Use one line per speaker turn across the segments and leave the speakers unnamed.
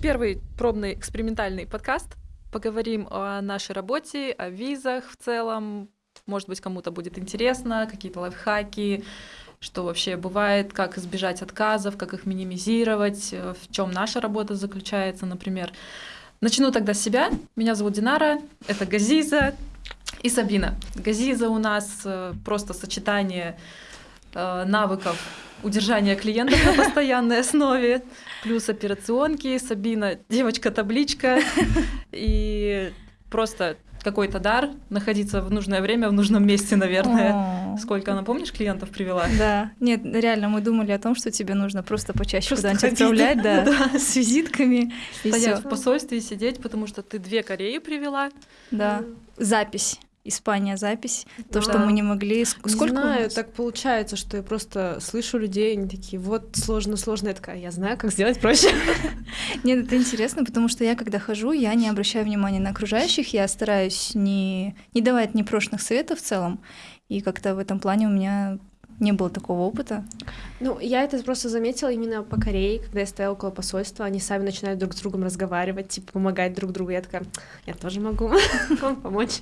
первый пробный экспериментальный подкаст. Поговорим о нашей работе, о визах в целом. Может быть, кому-то будет интересно, какие-то лайфхаки, что вообще бывает, как избежать отказов, как их минимизировать, э, в чем наша работа заключается, например. Начну тогда с себя. Меня зовут Динара, это Газиза и Сабина. Газиза у нас э, просто сочетание э, навыков удержания клиентов на постоянной основе, плюс операционки, Сабина девочка-табличка и просто какой-то дар находиться в нужное время в нужном месте, наверное. Сколько она, помнишь, клиентов привела?
Да. Нет, реально, мы думали о том, что тебе нужно просто почаще куда-нибудь отправлять, да, да, с визитками.
Стоять в посольстве и сидеть, потому что ты две Кореи привела.
Да. Запись. Испания запись, то, да. что мы не могли.
Сколько не знаю, так получается, что я просто слышу людей, они такие, вот сложно, сложно, я такая, я знаю, как сделать проще.
Нет, это интересно, потому что я, когда хожу, я не обращаю внимания на окружающих, я стараюсь не, не давать непрошенных советов в целом, и как-то в этом плане у меня не было такого опыта.
Ну, я это просто заметила именно по Корее, когда я стояла около посольства, они сами начинают друг с другом разговаривать, типа помогать друг другу. Я такая, я тоже могу вам помочь.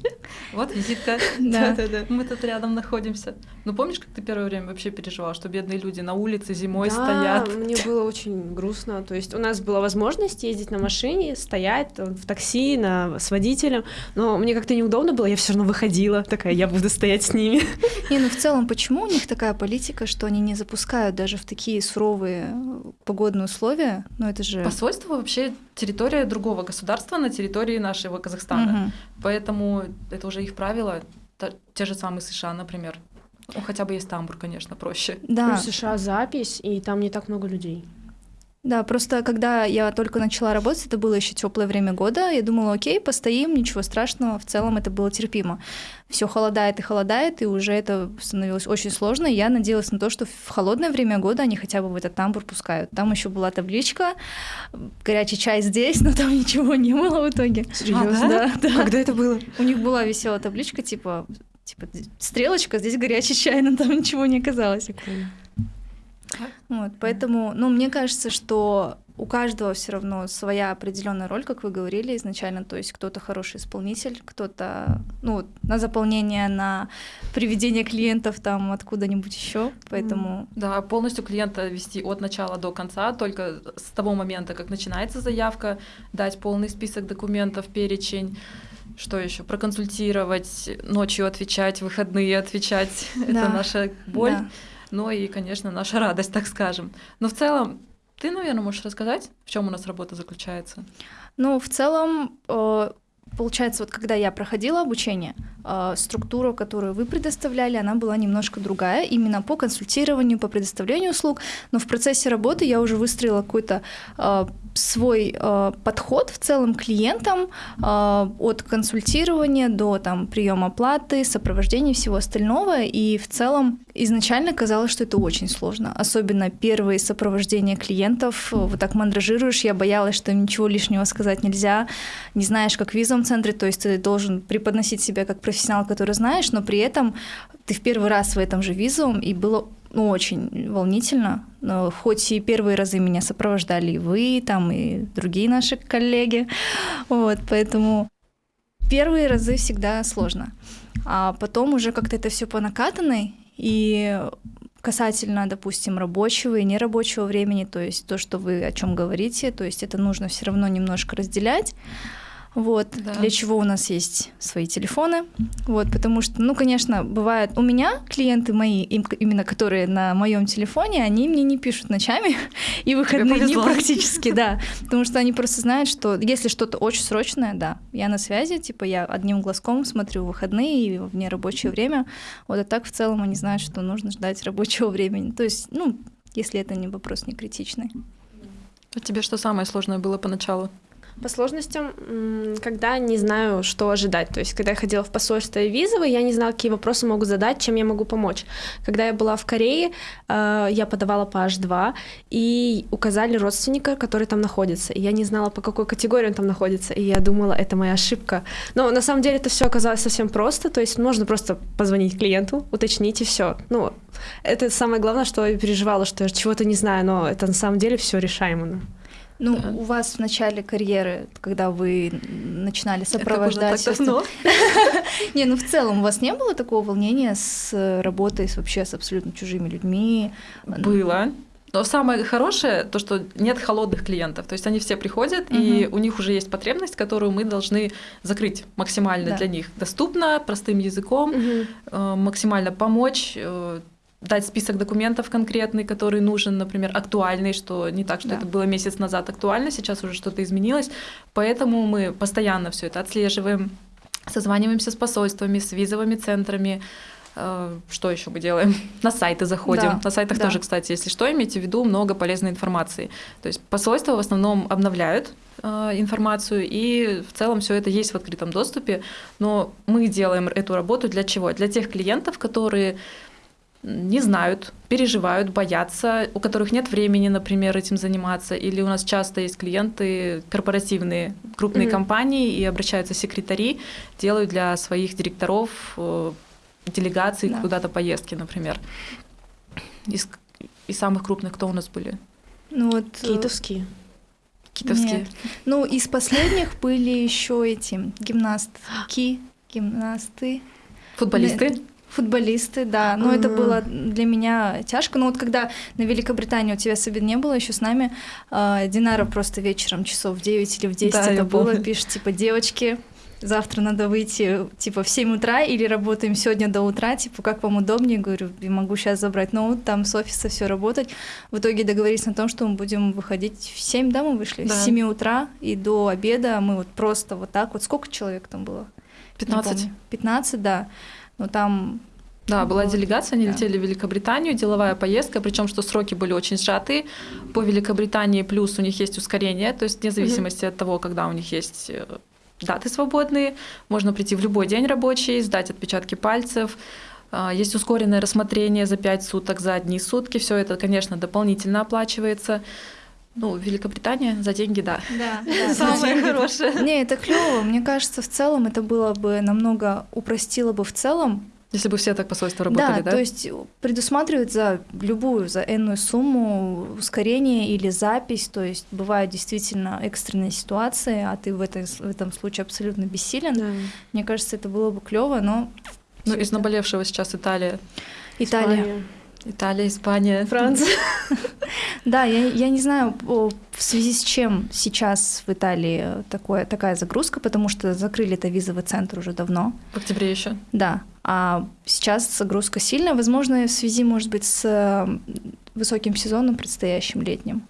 Вот визитка. Да, да, да. Мы тут рядом находимся. Ну, помнишь, как ты первое время вообще переживала, что бедные люди на улице зимой стоят?
мне было очень грустно. То есть у нас была возможность ездить на машине, стоять в такси на, с водителем, но мне как-то неудобно было, я все равно выходила, такая, я буду стоять с ними.
Не, ну в целом, почему у них такая политика, что они не запускают даже в такие суровые погодные условия, но это же...
Посольство вообще территория другого государства на территории нашего Казахстана. Угу. Поэтому это уже их правила. Те же самые США, например. Ну, хотя бы есть тамбур, конечно, проще.
Да. В США запись, и там не так много людей.
Да, просто когда я только начала работать, это было еще теплое время года, я думала, окей, постоим, ничего страшного, в целом это было терпимо. Все холодает и холодает, и уже это становилось очень сложно. И я надеялась на то, что в холодное время года они хотя бы в этот тамбур пускают. Там еще была табличка, горячий чай здесь, но там ничего не было в итоге.
Серьезно? А, да? да. Когда это было?
У них была веселая табличка, типа, типа стрелочка, здесь горячий чай, но там ничего не оказалось. Прикольно. Вот, поэтому, ну, мне кажется, что у каждого все равно своя определенная роль, как вы говорили изначально, то есть кто-то хороший исполнитель, кто-то ну, на заполнение, на приведение клиентов там откуда-нибудь еще, поэтому...
Да, полностью клиента вести от начала до конца, только с того момента, как начинается заявка, дать полный список документов, перечень, что еще? Проконсультировать, ночью отвечать, выходные отвечать. Да. Это наша боль. Да но и, конечно, наша радость, так скажем. Но в целом, ты, наверное, можешь рассказать, в чем у нас работа заключается?
Ну, в целом, э, получается, вот когда я проходила обучение, э, структура, которую вы предоставляли, она была немножко другая, именно по консультированию, по предоставлению услуг, но в процессе работы я уже выстроила какой-то э, свой э, подход в целом клиентам э, от консультирования до там приема оплаты, сопровождения всего остального. И в целом изначально казалось, что это очень сложно. Особенно первые сопровождения клиентов. Вот так мандражируешь. Я боялась, что ничего лишнего сказать нельзя. Не знаешь, как в визовом центре. То есть ты должен преподносить себя как профессионал, который знаешь, но при этом ты в первый раз в этом же визовом, и было ну, очень волнительно. Но хоть и первые разы меня сопровождали и вы, там, и другие наши коллеги. Вот, поэтому первые разы всегда сложно. А потом уже как-то это все по накатанной, и касательно, допустим, рабочего и нерабочего времени, то есть то, что вы о чем говорите, то есть это нужно все равно немножко разделять. Вот, да. для чего у нас есть свои телефоны. Вот, потому что, ну, конечно, бывает, у меня клиенты мои, именно которые на моем телефоне, они мне не пишут ночами и выходные дни практически, да. Потому что они просто знают, что если что-то очень срочное, да, я на связи, типа я одним глазком смотрю выходные и в нерабочее время. Вот, а так в целом они знают, что нужно ждать рабочего времени. То есть, ну, если это не вопрос не критичный.
А тебе что самое сложное было поначалу?
По сложностям, когда не знаю, что ожидать. То есть, когда я ходила в посольство и визовые, я не знала, какие вопросы могу задать, чем я могу помочь. Когда я была в Корее, э, я подавала по H2, и указали родственника, который там находится. И я не знала, по какой категории он там находится. И я думала, это моя ошибка. Но на самом деле это все оказалось совсем просто. То есть, можно просто позвонить клиенту, уточнить и все. Ну, это самое главное, что я переживала, что я чего-то не знаю, но это на самом деле все решаемо.
Ну,
Да.
у вас в начале карьеры, когда вы начинали
Это было
сопровождать...
так давно.
Не, ну в целом у вас не было такого волнения с э, работой с вообще с абсолютно чужими людьми?
Было. Но самое хорошее, то, что нет холодных клиентов. То есть они все приходят, и
Мгм.
у них уже есть потребность, которую мы должны закрыть максимально
Да.
для них. Доступно, простым языком, э, максимально помочь, э, дать список документов конкретный, который нужен, например, актуальный, что не так, что
Да.
это было месяц назад актуально, сейчас уже что-то изменилось. Поэтому мы постоянно все это отслеживаем, созваниваемся с посольствами, с визовыми центрами. Э, Что еще мы делаем? На сайты заходим.
Да,
На сайтах
да.
тоже, кстати, если что, имейте в виду много полезной информации. То есть посольства в основном обновляют э, информацию, и в целом все это есть в открытом доступе. Но мы делаем эту работу для чего? Для тех клиентов, которые не знают, переживают, боятся, у которых нет времени, например, этим заниматься, или у нас часто есть клиенты корпоративные, крупные
Мгм.
компании, и обращаются секретари, делают для своих директоров э, делегаций
Да.
куда-то поездки, например. Из, из самых крупных кто у нас были?
Ну вот... э,
Китовские.
Китовские.
Нет. Ну, из последних были еще эти гимнастки, гимнасты,
Футболисты?
Футболисты, да. Но это
Ага.
было для меня тяжко. Но вот когда на Великобритании у тебя совет не было еще с нами, э, Динара просто вечером часов в 9 или в 10
Да,
это было,
помню.
пишет, типа, девочки, завтра надо выйти, типа, в 7 утра или работаем сегодня до утра, типа, как вам удобнее, говорю, я могу сейчас забрать ноут, там с офиса все работать. В итоге договорились на том, что мы будем выходить в 7, да, мы вышли?
Да.
С 7 утра и до обеда мы вот просто вот так вот, сколько человек там было? Не
15.
помню. 15, да. Но там
Да, была
Вот,
делегация, они
да.
летели в Великобританию, деловая поездка, причем что сроки были очень сжаты. По Великобритании плюс у них есть ускорение, то есть вне зависимости от того, когда у них есть э, даты свободные, можно прийти в любой день рабочий, сдать отпечатки пальцев. А, Есть ускоренное рассмотрение за 5 суток, за одни сутки. Все это, конечно, дополнительно оплачивается. Ну, Великобритания за деньги, да.
Да,
Самое хорошее.
Не, это клево. Мне кажется, в целом это было бы намного упростило бы в целом.
Если бы все так посольства работали, да?
то есть предусматривать за любую, за энную сумму ускорение или запись. То есть бывают действительно экстренные ситуации, а ты в, этой, в этом случае абсолютно бессилен.
Да.
Мне кажется, это было бы клево, но
Ну, из
это-
наболевшего сейчас Италия.
Италия.
Испания.
Италия, Испания.
Франция.
Да, я, я не знаю, в связи с чем сейчас в Италии такое, такая загрузка, потому что закрыли это визовый центр уже давно.
В октябре еще.
Да, а сейчас загрузка сильная, возможно, в связи, может быть, с высоким сезоном предстоящим летним.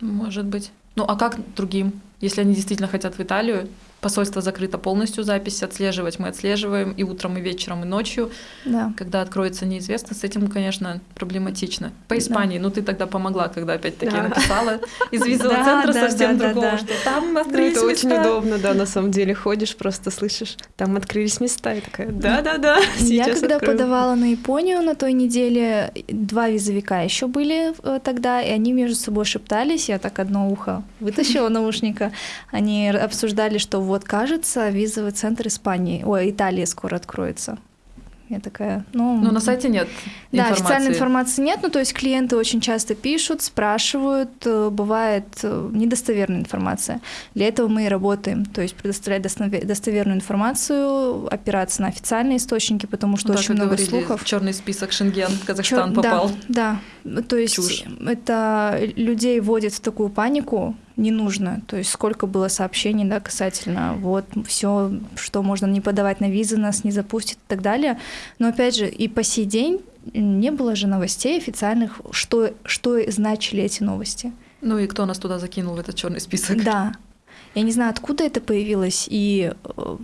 Может быть. Ну а как другим? Если они действительно хотят в Италию, посольство закрыто полностью, запись отслеживать мы отслеживаем и утром, и вечером, и ночью.
Да.
Когда откроется неизвестно, с этим, конечно, проблематично. По
Да.
Испании, ну ты тогда помогла, когда опять-таки
Да.
написала из визового
Да,
центра
да,
совсем
да, да,
другого,
да.
что там
Ну,
открылись
это очень
места.
удобно, да, на самом деле. Ходишь, просто слышишь, там открылись места, и такая, да-да-да,
Я когда
откроем».
подавала на Японию на той неделе, два визовика еще были э, тогда, и они между собой шептались. Я так одно ухо вытащила наушника. Они обсуждали, что вот кажется, визовый центр Испании, ой, Италии скоро откроется. Я такая, ну...
Но на сайте нет
Да,
информации.
официальной информации нет, ну то есть клиенты очень часто пишут, спрашивают, э, бывает э, недостоверная информация. Для этого мы и работаем, то есть предоставлять достове- достоверную информацию, опираться на официальные источники, потому что
Ну да,
очень много
говорили,
слухов.
черный список Шенген Казахстан
да,
попал.
Да, то есть
Чушь.
это людей вводит в такую панику, не нужно. То есть сколько было сообщений, да, касательно вот все, что можно не подавать на визы, нас не запустят и так далее. Но опять же, и по сей день не было же новостей официальных, что, что значили эти новости.
Ну и кто нас туда закинул в этот черный список?
Да. Я не знаю, откуда это появилось, и э,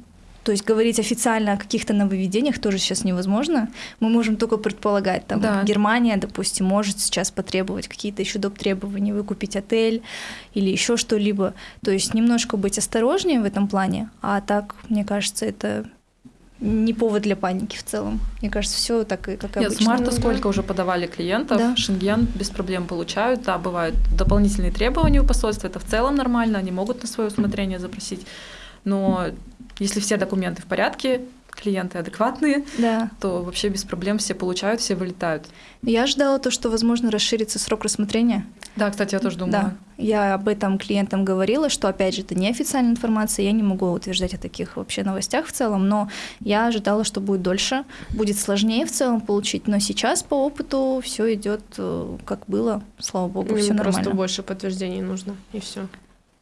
то есть говорить официально о каких-то нововведениях тоже сейчас невозможно. Мы можем только предполагать, там
Да.
Германия, допустим, может сейчас потребовать какие-то еще доп. требования, выкупить отель или еще что-либо. То есть немножко быть осторожнее в этом плане, а так, мне кажется, это не повод для паники в целом. Мне кажется, все так и как
Нет,
обычно.
с марта
да.
сколько уже подавали клиентов,
Да.
Шенген без проблем получают, да, бывают дополнительные требования у посольства, это в целом нормально, они могут на свое усмотрение запросить, но если все документы в порядке, клиенты адекватные,
Да.
то вообще без проблем все получают, все вылетают.
Я ожидала то, что, возможно, расширится срок рассмотрения.
Да, кстати, я тоже думала.
Да, я об этом клиентам говорила, что, опять же, это неофициальная информация, я не могу утверждать о таких вообще новостях в целом, но я ожидала, что будет дольше, будет сложнее в целом получить, но сейчас по опыту все идет как было, слава богу, все нормально.
Просто больше подтверждений нужно, и все.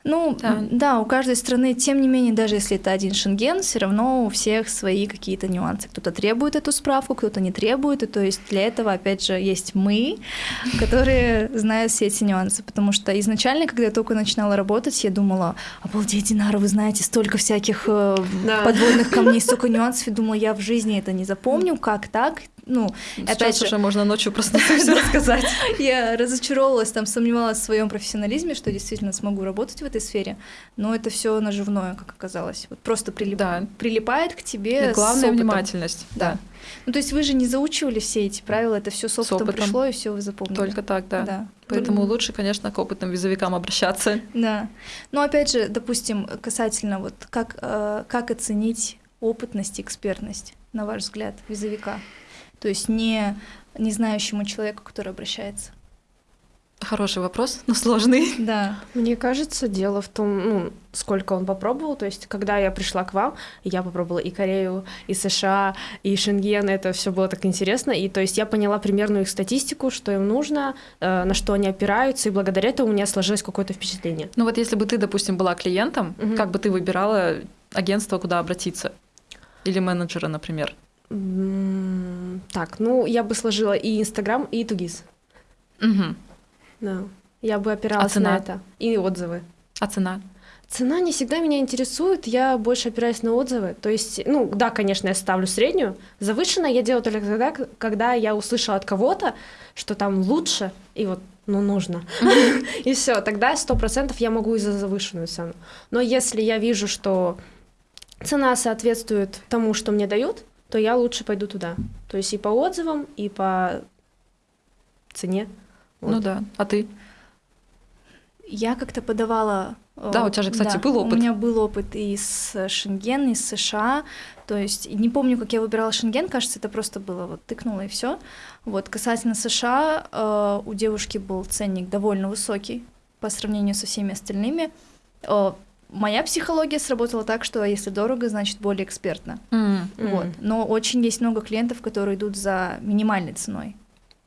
Ну,
Да.
да. у каждой страны, тем не менее, даже если это один шенген, все равно у всех свои какие-то нюансы. Кто-то требует эту справку, кто-то не требует, и то есть для этого, опять же, есть мы, которые знают все эти нюансы, потому что изначально, когда я только начинала работать, я думала, обалдеть, Динара, вы знаете столько всяких э,
Да.
подводных камней, столько нюансов, и думала, я в жизни это не запомню, как так? Ну,
Сейчас
опять же,
уже можно ночью и все рассказать.
я разочаровалась, там сомневалась в своем профессионализме, что действительно смогу работать в этой сфере, но это все наживное, как оказалось. Вот просто прилип-
Да.
прилипает к тебе.
И
с
главное внимательность.
Да. Ну, то есть вы же не заучивали все эти правила, это все с опытом,
опытом.
пришло, и все вы запомнили.
Только так, да.
Да.
Поэтому лучше, конечно, к опытным визовикам обращаться.
Да. Но опять же, допустим, касательно вот как, э, как оценить опытность и экспертность, на ваш взгляд, визовика? То есть не, не знающему человеку, который обращается.
Хороший вопрос, но сложный.
Да.
Мне кажется, дело в том, ну, сколько он попробовал. То есть, когда я пришла к вам, я попробовала и Корею, и США, и Шенген, это все было так интересно. И то есть я поняла примерную их статистику, что им нужно, э, на что они опираются, и благодаря этому у меня сложилось какое-то впечатление.
Ну вот если бы ты, допустим, была клиентом,
Мгм.
как бы ты выбирала агентство, куда обратиться? Или менеджера, например?
Так, ну, я бы сложила и Инстаграм, и Тугис.
Мгм.
Да. Я бы опиралась
цена?
на это. И отзывы.
А цена?
Цена не всегда меня интересует, я больше опираюсь на отзывы. То есть, ну да, конечно, я ставлю среднюю. Завышенно я делаю только тогда, когда я услышала от кого-то, что там лучше, и вот, ну, нужно. И все, тогда сто процентов я могу и за завышенную цену. Но если я вижу, что цена соответствует тому, что мне дают, то я лучше пойду туда. То есть и по отзывам, и по цене.
Ну
Вот.
да. А ты?
Я как-то подавала... э,
Да, у тебя же, кстати, был опыт.
У меня был опыт и с Шенген, и с США. То есть не помню, как я выбирала Шенген, кажется, это просто было вот тыкнула и все. Вот касательно США, э, у девушки был ценник довольно высокий по сравнению со всеми остальными. Э, моя психология сработала так, что если дорого, значит более экспертно.
М.
Вот.
Мгм.
Но очень есть много клиентов, которые идут за минимальной ценой.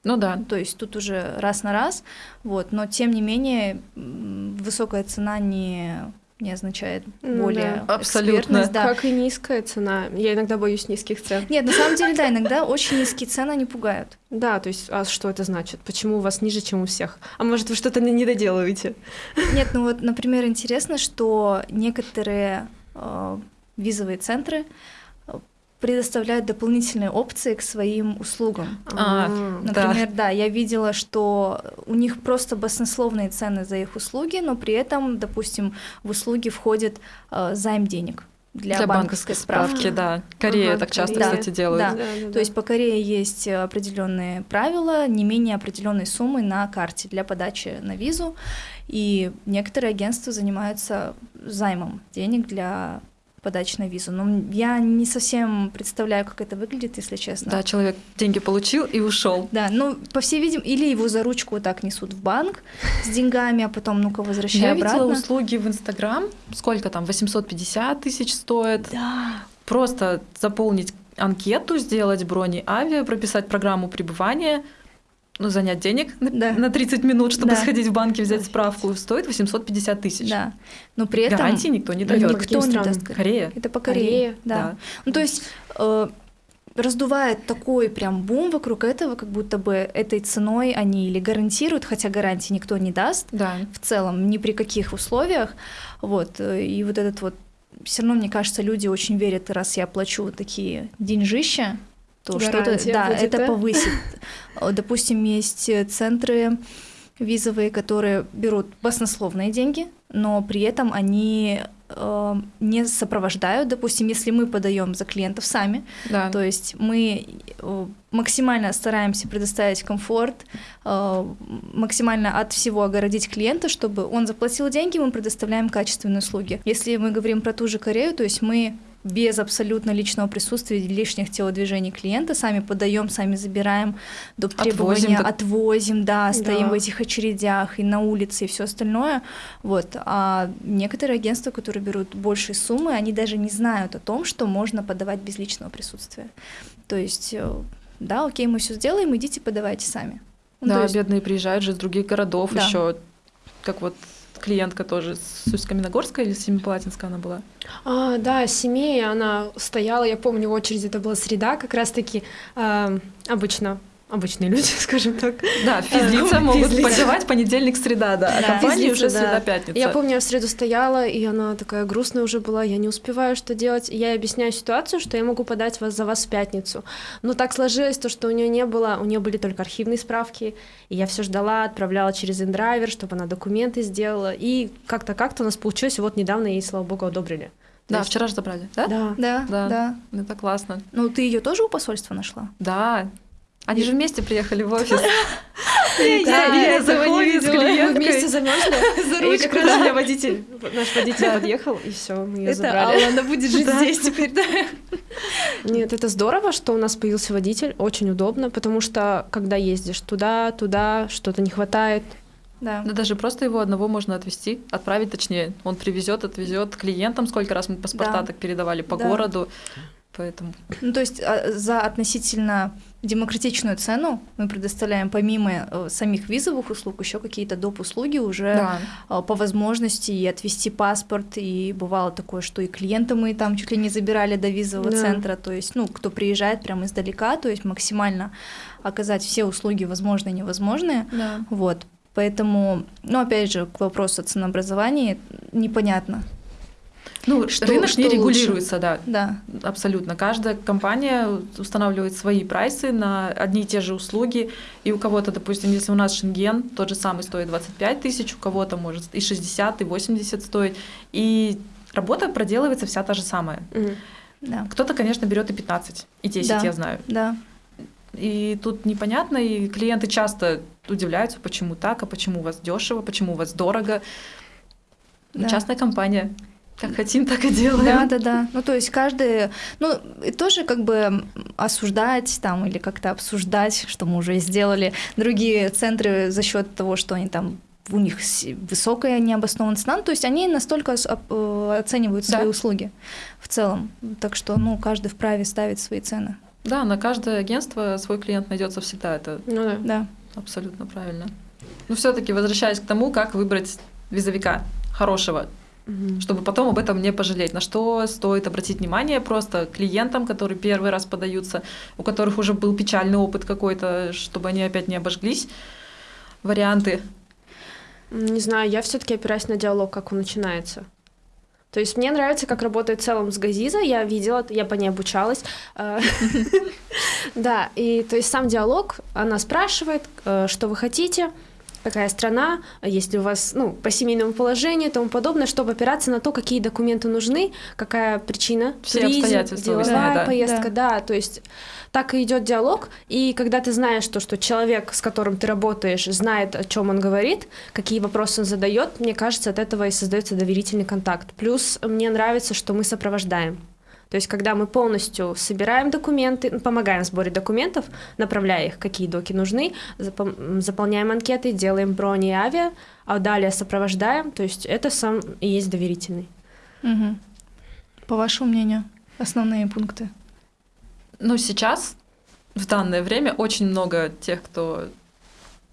Ну да.
То есть тут уже раз на раз, вот, но тем не менее высокая цена не, не означает
Ну
более
да. Абсолютно.
экспертность, да.
Как и низкая цена. Я иногда боюсь низких цен.
Нет, на самом деле, да, иногда очень низкие цены не пугают.
Да, то есть, а что это значит? Почему у вас ниже, чем у всех? А может, вы что-то не не доделываете?
Нет, ну вот, например, интересно, что некоторые э, визовые центры э, предоставляют дополнительные опции к своим услугам.
А, Да.
Например, да. я видела, что у них просто баснословные цены за их услуги, но при этом, допустим, в услуги входит э, займ денег для, банковской справки.
да. Корея
Ага,
так часто,
Корея.
кстати, делают.
Да. То есть по Корее есть определенные правила, не менее определенной суммы на карте для подачи на визу, и некоторые агентства занимаются займом денег для подачи на визу. Но я не совсем представляю, как это выглядит, если честно.
Да, человек деньги получил и ушел.
Да, ну, по всей видимости, или его за ручку вот так несут в банк с деньгами, а потом, ну-ка, возвращай
Я
обратно.
видела услуги в Инстаграм. Сколько там? 850 тысяч стоит.
Да.
Просто заполнить анкету, сделать брони авиа, прописать программу пребывания, ну, занять денег на-
Да.
на 30 минут, чтобы
Да.
сходить в банк и взять справку, стоит 850 тысяч.
Да. Но при этом
Гарантии никто не
Ну,
дает.
никто
не даст.
Корея.
Это по Корее.
Корея,
да.
да.
Ну, то есть э, раздувает такой прям бум вокруг этого, как будто бы этой ценой они или гарантируют, хотя гарантии никто не даст
Да.
в целом, ни при каких условиях. Вот. э, И вот этот вот все равно, мне кажется, люди очень верят, раз я плачу такие деньжища, то что-то, да,
будет,
это
да?
повысит. Допустим, есть э, центры визовые, которые берут баснословные деньги, но при этом они э, не сопровождают. Допустим, если мы подаем за клиентов сами,
Да.
то есть мы э, максимально стараемся предоставить комфорт, э, максимально от всего огородить клиента, чтобы он заплатил деньги, мы предоставляем качественные услуги. Если мы говорим про ту же Корею, то есть мы без абсолютно личного присутствия, лишних телодвижений клиента, сами подаем, сами забираем доп. требования,
Отвозим,
отвозим, да, стоим
Да.
в этих очередях и на улице и все остальное. Вот. А некоторые агентства, которые берут большие суммы, они даже не знают о том, что можно подавать без личного присутствия. То есть, э, да, окей, мы все сделаем, идите подавайте сами. Ну,
Да,
есть-
бедные приезжают же из других городов
Да.
еще, как вот клиентка тоже с Усть-Каменогорска или Семипалатинска она была.
А, да, семья, она стояла, я помню, в очереди, это была среда, как раз-таки а, обычно, обычные люди, скажем так.
Да, физлица
Э,
могут
физлица.
подавать понедельник, среда, да, а
Да.
Физлица,
уже
да.
среда-пятница.
Я помню, я в среду стояла, и она такая грустная уже была, я не успеваю что делать. Я объясняю ситуацию, что я могу подать вас за вас в пятницу. Но так сложилось, то, что у нее не было, у нее были только архивные справки, и я все ждала, отправляла через индрайвер, чтобы она документы сделала. И как-то как-то у нас получилось, и вот недавно ей, слава богу, одобрили. То
Да,
есть-
вчера же забрали, да?
Да.
Да,
Да.
да.
Это классно.
Ну, ты ее тоже у посольства нашла?
Да. Они же вместе приехали в офис.
Да,
я
этого не видела. Мы вместе замерзли.
За ручку,
как раз
да.
у меня водитель, наш водитель подъехал, и все, мы ее
Это
забрали.
Алла, она будет жить здесь теперь, да?
Нет, это здорово, что у нас появился водитель, очень удобно, потому что когда ездишь туда, туда, что-то не хватает.
Да.
Да даже просто его одного можно отвезти, отправить точнее. Он привезет, отвезет клиентам. Сколько раз мы паспорта
Да.
так передавали по
Да.
городу. Поэтому
Ну, то есть а, за относительно демократичную цену мы предоставляем помимо э, самих визовых услуг еще какие-то доп. услуги уже
да.
а, по возможности и отвести паспорт, и бывало такое, что и клиента мы там чуть ли не забирали до визового
Да.
центра, то есть, ну, кто приезжает прямо издалека, то есть максимально оказать все услуги возможные и невозможные,
Да.
вот. Поэтому, ну, опять же, к вопросу о ценообразовании непонятно,
Ну,
Что-
рынок
что
не
лучше?
регулируется, да.
да.
Абсолютно. Каждая компания устанавливает свои прайсы на одни и те же услуги. И у кого-то, допустим, если у нас Шенген, тот же самый стоит 25 тысяч, у кого-то может и 60, и 80 стоить. И работа проделывается вся та же самая.
Мгм.
Да,
Кто-то, конечно, берет и 15, и 10,
Да.
я знаю.
да,
И тут непонятно, и клиенты часто удивляются, почему так, а почему у вас дешево, почему у вас дорого.
Да.
Частная компания. Как хотим, так и делаем.
Да, да, да. Ну, то есть каждый, ну, и тоже как бы осуждать там или как-то обсуждать, что мы уже и сделали, другие центры за счет того, что они там у них высокая необоснованная цена, ну, то есть они настолько э, оценивают свои
Да.
услуги в целом. Так что, ну, каждый вправе ставить свои цены.
Да, на каждое агентство свой клиент найдется всегда. Это
Ну да.
Да.
абсолютно правильно. Но все-таки возвращаясь к тому, как выбрать визовика хорошего,
Мгм.
чтобы потом об этом не пожалеть. На что стоит обратить внимание просто клиентам, которые первый раз подаются, у которых уже был печальный опыт какой-то, чтобы они опять не обожглись. Варианты.
Не знаю, я все-таки опираюсь на диалог, как он начинается. То есть мне нравится, как работает в целом с Газиза, я видела, я по ней обучалась. Да, и то есть сам диалог, она спрашивает, э, что вы хотите, какая страна, если у вас, ну, по семейному положению и тому подобное, чтобы опираться на то, какие документы нужны, какая причина,
Все
туризм,
обстоятельства
деловая
да.
поездка, да, то есть так и идет диалог, и когда ты знаешь то, что человек, с которым ты работаешь, знает, о чем он говорит, какие вопросы он задает, мне кажется, от этого и создается доверительный контакт. Плюс мне нравится, что мы сопровождаем. То есть, когда мы полностью собираем документы, ну, помогаем в сборе документов, направляя их, какие доки нужны, заполняем анкеты, делаем брони и авиа, а далее сопровождаем, то есть это сам и есть доверительный.
Мгм. По вашему мнению, основные пункты?
Ну, сейчас, в данное время, очень много тех, кто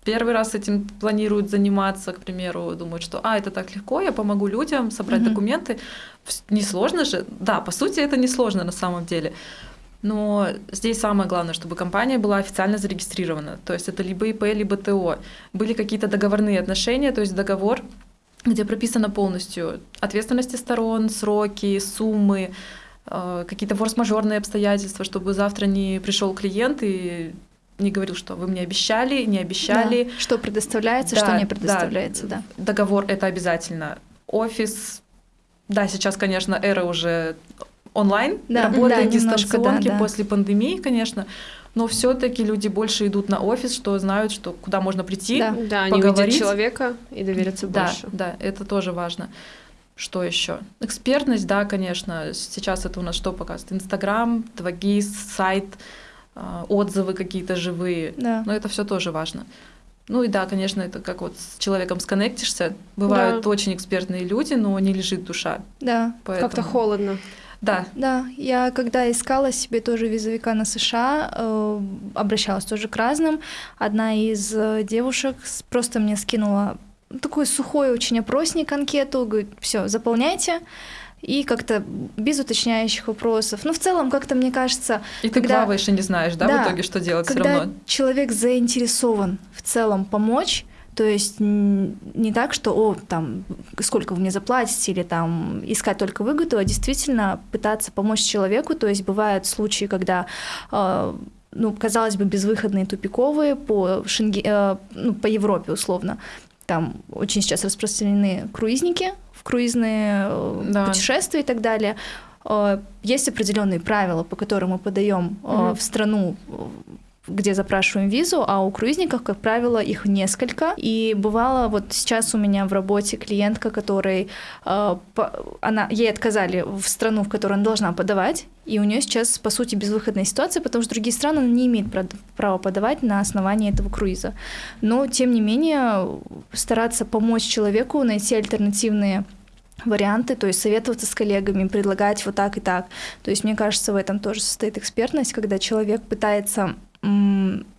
первый раз этим планирует заниматься, к примеру, думают, что, а, это так легко, я помогу людям собрать
Мгм.
документы. Несложно же? Да, по сути, это несложно на самом деле. Но здесь самое главное, чтобы компания была официально зарегистрирована. То есть это либо ИП, либо ТО. Были какие-то договорные отношения, то есть договор, где прописано полностью ответственности сторон, сроки, суммы, э, какие-то форс-мажорные обстоятельства, чтобы завтра не пришел клиент и не говорил, что вы мне обещали, не обещали.
Да. Что предоставляется,
Да,
что не
да.
предоставляется, да.
Договор это обязательно. Офис, да, сейчас, конечно, эра уже онлайн
Да,
работает,
да,
дистанционки
да, да.
после пандемии, конечно. Но все-таки люди больше идут на офис, что знают, что куда можно прийти.
Да.
Да, они
Поговорить.
человека и доверятся
Да,
больше.
да, это тоже важно. Что еще? Экспертность, да, конечно. Сейчас это у нас что показывает? Инстаграм, 2GIS, сайт, отзывы какие-то живые.
Да.
Но это все тоже важно. Ну и да, конечно, это как вот с человеком сконнектишься. Бывают
Да.
очень экспертные люди, но не лежит душа.
Да,
Поэтому...
Как-то холодно.
Да,
да. Я когда искала себе тоже визовика на США, э, обращалась тоже к разным. Одна из э, девушек просто мне скинула такой сухой очень опросник, анкету, говорит, все, заполняйте. И как-то без уточняющих вопросов. Ну, в целом, как-то мне кажется,
и ты
Когда-
плаваешь и не знаешь, да,
Да,
в итоге, что делать все
когда
равно.
человек заинтересован в целом помочь, то есть не так, что, о, там, сколько вы мне заплатите, или там искать только выгоду, а действительно пытаться помочь человеку. То есть бывают случаи, когда э, ну, казалось бы, безвыходные, тупиковые по, Шенге- э, ну, по Европе условно. Там очень сейчас распространены круизники в круизные э,
Да.
путешествия и так далее. Э, Есть определенные правила, по которым мы подаем э,
Мгм.
в страну, э, где запрашиваем визу, а у круизников, как правило, их несколько. И бывало, вот сейчас у меня в работе клиентка, которой э, она, ей отказали в страну, в которую она должна подавать, и у нее сейчас, по сути, безвыходная ситуация, потому что другие страны она не имеет прав- права подавать на основании этого круиза. Но, тем не менее, стараться помочь человеку найти альтернативные варианты, то есть советоваться с коллегами, предлагать вот так и так. То есть, мне кажется, в этом тоже состоит экспертность, когда человек пытается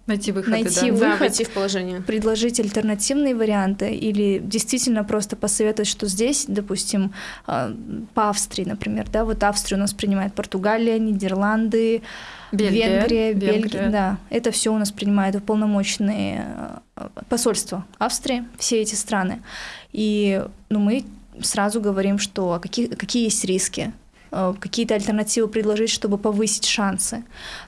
Найти выходы,
Найти
да.
выход.
Да, войти в положение.
предложить альтернативные варианты или действительно просто посоветовать, что здесь, допустим, а, по Австрии, например, да, вот Австрию у нас принимает Португалия, Нидерланды,
Бельгия,
Венгрия,
Венгрия.
Бельгия, да, это все у нас принимают уполномоченные э, посольства Австрии, все эти страны. И ну, мы сразу говорим, что а какие, какие есть риски, какие-то альтернативы предложить, чтобы повысить шансы.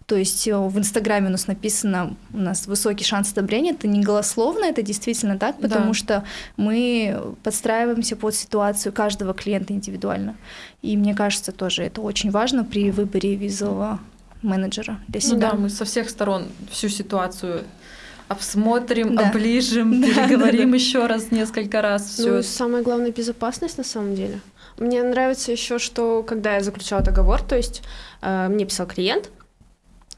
То есть э, в Инстаграме у нас написано, у нас высокий шанс одобрения, это не голословно, это действительно так, потому
Да.
что мы подстраиваемся под ситуацию каждого клиента индивидуально. И мне кажется, тоже это очень важно при выборе визового менеджера для
Ну
себя.
да, мы со всех сторон всю ситуацию обсмотрим,
Да.
оближем,
Да,
переговорим еще раз, несколько раз. Все.
Ну, самое главное безопасность на самом деле. Мне нравится еще, что когда я заключала договор, то есть э, мне писал клиент,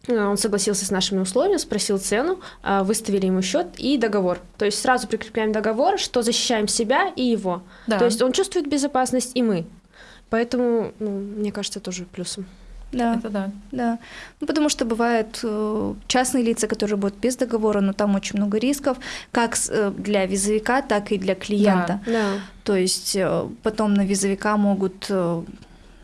э, он согласился с нашими условиями, спросил цену, э, выставили ему счет и договор. То есть сразу прикрепляем договор, что защищаем себя и его.
да.
То есть он чувствует безопасность и мы. Поэтому, ну, мне кажется, тоже плюсом.
Да,
это да.
да. Ну, потому что бывают э, частные лица, которые будут без договора, но там очень много рисков, как э, для визовика, так и для клиента.
Да.
То есть э, потом на визовика могут,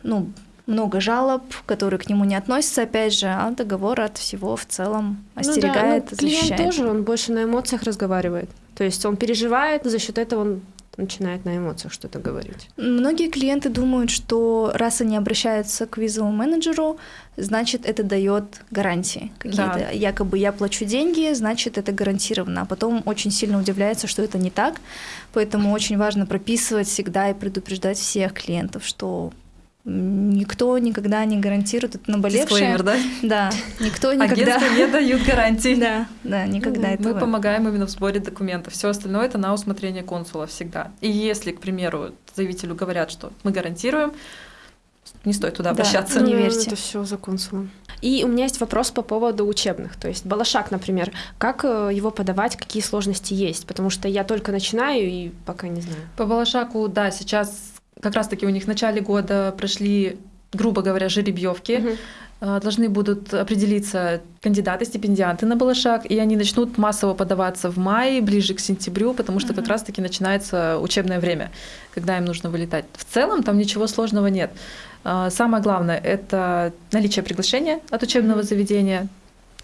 ну, много жалоб, которые к нему не относятся, опять же, а договор от всего в целом
Ну да,
остерегает,
ну, клиент
защищает.
тоже, он больше на эмоциях разговаривает. То есть он переживает, за счет этого он начинает на эмоциях что-то говорить.
Многие клиенты думают, что раз они обращаются к визовому менеджеру, значит, это дает гарантии какие-то.
Да.
Якобы я плачу деньги, значит, это гарантированно. А потом очень сильно удивляется, что это не так. Поэтому очень важно прописывать всегда и предупреждать всех клиентов, что никто никогда не гарантирует это наболевшее.
Дисклеймер, да?
Да, никто никогда...
Агентства не дают гарантий.
Да, да, никогда
Мы
этого.
помогаем именно в сборе документов. Все остальное это на усмотрение консула всегда. И если, к примеру, заявителю говорят, что мы гарантируем, не стоит туда
Да.
обращаться.
Не
Ну,
верьте.
Это все за консулом. И у меня есть вопрос по поводу учебных. То есть Балашак, например, как э, его подавать, какие сложности есть? Потому что я только начинаю и пока не знаю.
По Балашаку, да, сейчас как раз-таки у них в начале года прошли, грубо говоря, жеребьевки. Э, Должны будут определиться кандидаты, стипендианты на Балашак, и они начнут массово подаваться в мае, ближе к сентябрю, потому что как
Мгм.
раз-таки начинается учебное время, когда им нужно вылетать. В целом там ничего сложного нет. Э, Самое главное — это наличие приглашения от учебного заведения,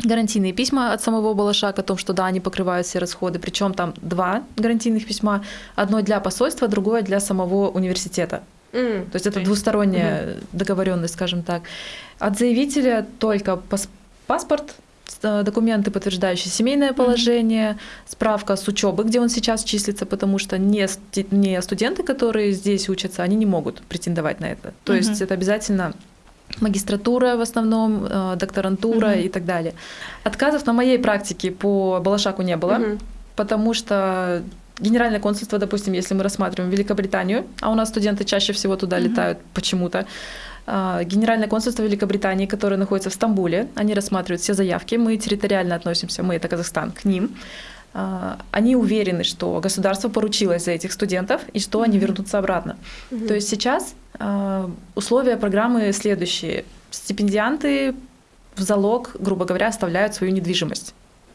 гарантийные письма от самого Балашак о том, что да, они покрывают все расходы, причем там два гарантийных письма, одно для посольства, другое для самого университета.
М,
То есть это двусторонняя договоренность, скажем так. От заявителя только пас- паспорт, э, документы, подтверждающие семейное положение, справка с учебы, где он сейчас числится, потому что не, не студенты, которые здесь учатся, они не могут претендовать на это. То есть
Мгм.
это обязательно магистратура в основном, э, докторантура
Мгм.
и так далее. Отказов на моей практике по Балашаку не было
Мгм.
потому что Генеральное консульство, допустим, если мы рассматриваем Великобританию, а у нас студенты чаще всего туда mm-hmm. летают почему-то. А, Генеральное консульство Великобритании, которое находится в Стамбуле, они рассматривают все заявки, мы территориально относимся, мы это Казахстан, к ним. А, они уверены, что государство поручилось за этих студентов и что они вернутся обратно. То есть сейчас а, условия программы следующие. Стипендианты в залог, грубо говоря, оставляют свою недвижимость.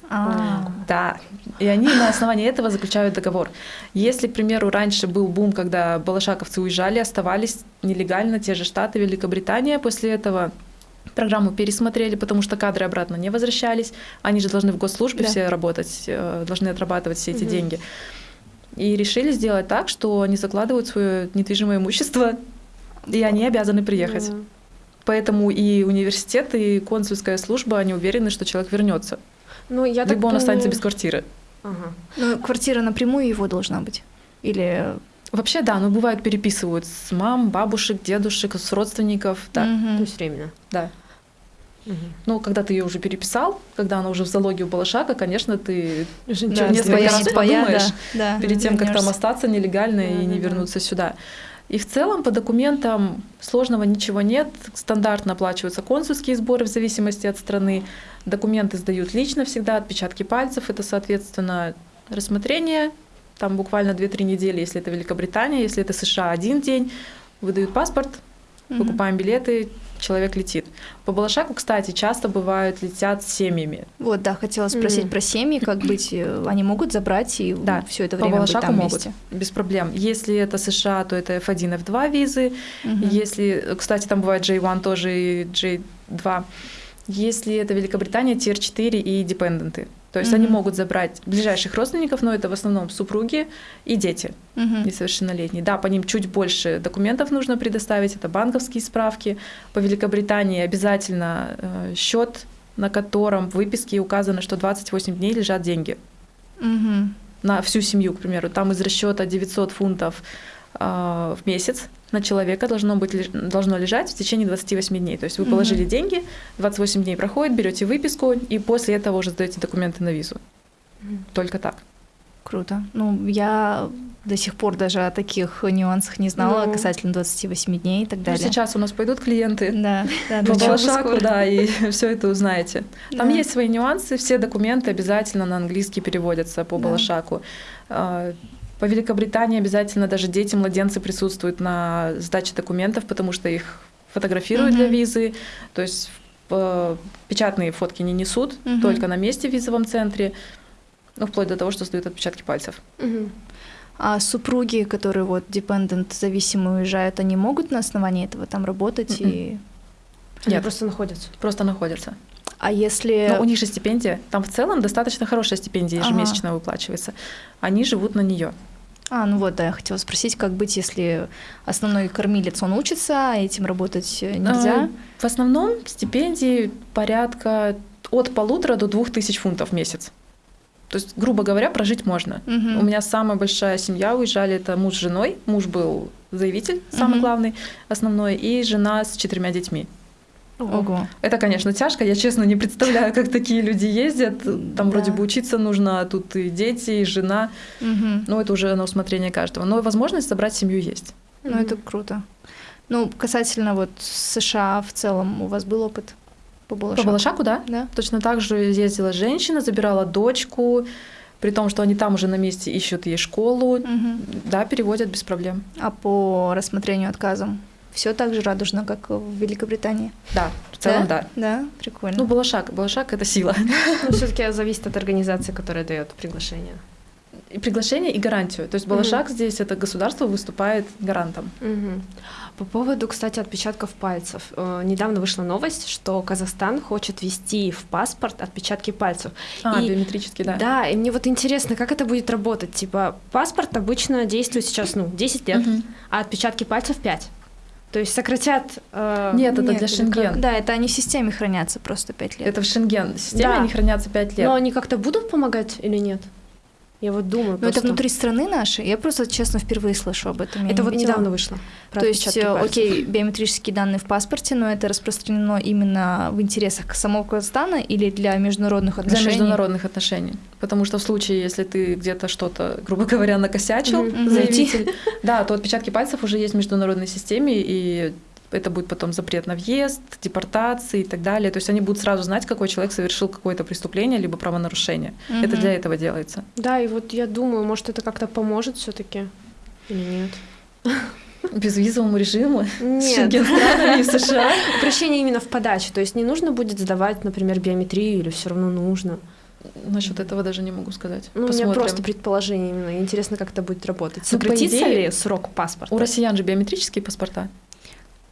А. Да. И они на основании этого заключают договор. Если, к примеру, раньше был бум, когда балашаковцы уезжали, оставались нелегально те же штаты, Великобритания, после этого программу пересмотрели, потому что кадры обратно не возвращались. Они же должны в госслужбе да. все работать, э, должны отрабатывать все эти угу. деньги. И решили сделать так, что они закладывают свое недвижимое имущество, и они обязаны приехать. Да. Поэтому и университет, и консульская служба, они уверены, что человек вернется. Ну, я Либо он думаю... останется без квартиры.
Ага. Ну, квартира напрямую его должна быть? Или
Вообще, да, но бывает переписывают с мам, бабушек, дедушек, с родственников, да.
Угу. То есть временно.
Да. Угу. Ну, когда ты ее уже переписал, когда она уже в залоге у Балашака, конечно, ты да, несколько раз подумаешь да, да, перед тем, как там остаться нелегально да, и не да, вернуться да. сюда. И в целом по документам сложного ничего нет. Стандартно оплачиваются консульские сборы в зависимости от страны. Документы сдают лично всегда, отпечатки пальцев. Это, соответственно, рассмотрение. Там буквально 2-3 недели, если это Великобритания, если это США, один день. Выдают паспорт, выкупаем билеты, человек летит. По Балашаку, кстати, часто бывают летят с семьями.
Вот, да, хотела спросить mm. про семьи, как быть, э, они могут забрать и да, все это время
по Балашаку
быть там
могут,
вместе?
без проблем. Если это США, то это F1, F2 визы. Mm-hmm. Если, кстати, там бывает J1 тоже и J2. Если это Великобритания, Tier 4 и депенденты. То есть mm-hmm. они могут забрать ближайших родственников, но это в основном супруги и дети mm-hmm. несовершеннолетние. Да, по ним чуть больше документов нужно предоставить, это банковские справки. По Великобритании обязательно э, счет, на котором в выписке указано, что 28 дней лежат деньги. Mm-hmm. На всю семью, к примеру. Там из расчета 900 фунтов э, в месяц на человека должно, быть, должно лежать в течение 28 дней. То есть вы положили деньги, 28 дней проходит, берете выписку, и после этого уже сдаете документы на визу. Mm-hmm. Только так.
Круто. Ну, я до сих пор даже о таких нюансах не знала ну, касательно 28 дней и так ну, далее.
Ну, сейчас у нас пойдут клиенты
да, да,
по Балашаку, да, и все это узнаете. Там да. есть свои нюансы, все документы обязательно на английский переводятся по да. Балашаку. По Великобритании обязательно даже дети, младенцы присутствуют на сдаче документов, потому что их фотографируют угу. для визы. То есть э, печатные фотки не несут, угу. только на месте в визовом центре, ну, вплоть до того, что сдают отпечатки пальцев.
Угу. А супруги, которые вот депендент зависимые уезжают, они могут на основании этого там работать mm-hmm. и
м-м. нет, они просто находятся. Просто находятся.
А если...
Но у них же стипендия. Там в целом достаточно хорошая стипендия ежемесячно ага. выплачивается. Они живут на нее.
А, ну вот, да, я хотела спросить, как быть, если основной кормилец, он учится, а этим работать нельзя? А,
в основном стипендии порядка от полутора до двух тысяч фунтов в месяц. То есть, грубо говоря, прожить можно. Угу. У меня самая большая семья уезжали, это муж с женой. Муж был заявитель, самый угу. главный, основной, и жена с четырьмя детьми.
Ого.
Это, конечно, тяжко. Я, честно, не представляю, как такие люди ездят. Там да. вроде бы учиться нужно, а тут и дети, и жена. Угу. Ну, это уже на усмотрение каждого. Но возможность собрать семью есть.
Ну, угу. это круто. Ну, касательно вот США в целом, у вас был опыт по Балашаку?
По Балашаку, да.
да.
Точно так же ездила женщина, забирала дочку, при том, что они там уже на месте ищут ей школу. Угу. Да, переводят без проблем.
А по рассмотрению отказом? Все так же радужно, как в Великобритании.
Да, в целом да.
Да, да прикольно.
Ну, Балашак, Балашак это сила.
Но все-таки зависит от организации, которая дает приглашение.
И приглашение и гарантию. То есть Балашак угу. здесь это государство выступает гарантом.
Угу. По поводу, кстати, отпечатков пальцев. Э, недавно вышла новость, что Казахстан хочет ввести в паспорт отпечатки пальцев.
А, и, биометрически, да.
Да, и мне вот интересно, как это будет работать. Типа, паспорт обычно действует сейчас, ну, 10 лет, угу. а отпечатки пальцев 5. То есть сократят...
Э, нет, это нет, для Шенген.
Да, это они в системе хранятся просто 5 лет.
Это в Шенген. В системе да. они хранятся 5 лет.
Но они как-то будут помогать или нет? Я вот думаю.
Но
просто...
это внутри страны нашей. Я просто, честно, впервые слышу об этом. Я
Это
не
вот
видела.
недавно вышло. про
То есть, э,
пальцев.
окей, биометрические данные в паспорте, но это распространено именно в интересах самого Казахстана или для международных
Для
отношений?
международных отношений. Потому что в случае, если ты где-то что-то, грубо говоря, накосячил,
Мгм.
заявитель, да, то отпечатки пальцев уже есть в международной системе, и это будет потом запрет на въезд, депортации и так далее. То есть они будут сразу знать, какой человек совершил какое-то преступление либо правонарушение. Это
Мгм.
для этого делается.
Да, и вот я думаю, может, это как-то поможет все таки или нет?
Безвизовому режиму с
Нет.
Шенген-странами США.
Упрощение именно в подаче. То есть не нужно будет сдавать, например, биометрию или все равно нужно.
Насчет этого даже не могу сказать.
Ну, у меня просто предположение именно. Интересно, как это будет работать.
Ну,
Сократится
идее,
ли срок паспорта?
У россиян же биометрические паспорта.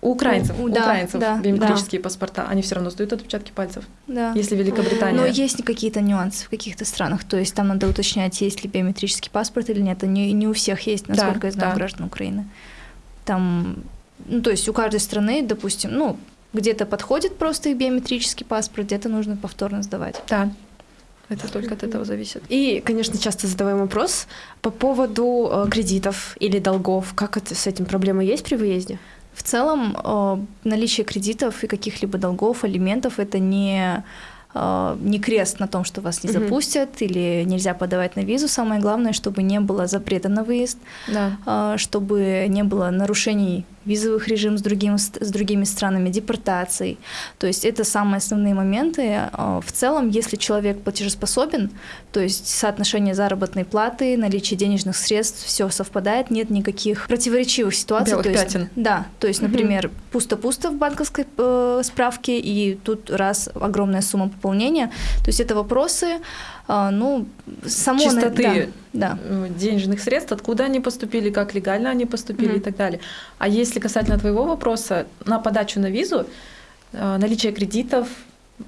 У украинцев,
У-
у
да,
украинцев
да,
биометрические паспорта, они все равно сдают отпечатки пальцев.
Да.
Если Великобритания.
Но есть какие-то нюансы в каких-то странах. То есть там надо уточнять, есть ли биометрический паспорт или нет. Не, не у всех есть, насколько я знаю,
да.
граждан Украины. Там, ну, то есть у каждой страны, допустим, ну, где-то подходит просто их биометрический паспорт, где-то нужно повторно сдавать.
Да. Это только от этого зависит.
И, конечно, часто задаваем вопрос по поводу э, кредитов или долгов. Как это с этим проблема есть при выезде?
В целом, э, наличие кредитов и каких-либо долгов, алиментов это не, э, не крест на том, что вас не
Мгм.
запустят или нельзя подавать на визу. Самое главное, чтобы не было запрета на выезд,
Да.
э, чтобы не было нарушений визовых режимов с, другим, с другими странами, депортаций. То есть это самые основные моменты. Э, В целом, если человек платежеспособен, то есть соотношение заработной платы, наличие денежных средств, все совпадает, нет никаких противоречивых ситуаций.
Белых
то есть,
пятен.
Да, то есть, например, пусто-пусто в банковской э, справке, и тут раз огромная сумма пополнения. То есть это вопросы, ну, само... на-
Чистоты.
Да, да.
э, денежных средств, откуда они поступили, как легально они поступили
Мгм.
и так далее. А если касательно твоего вопроса, на подачу на визу э, наличие кредитов,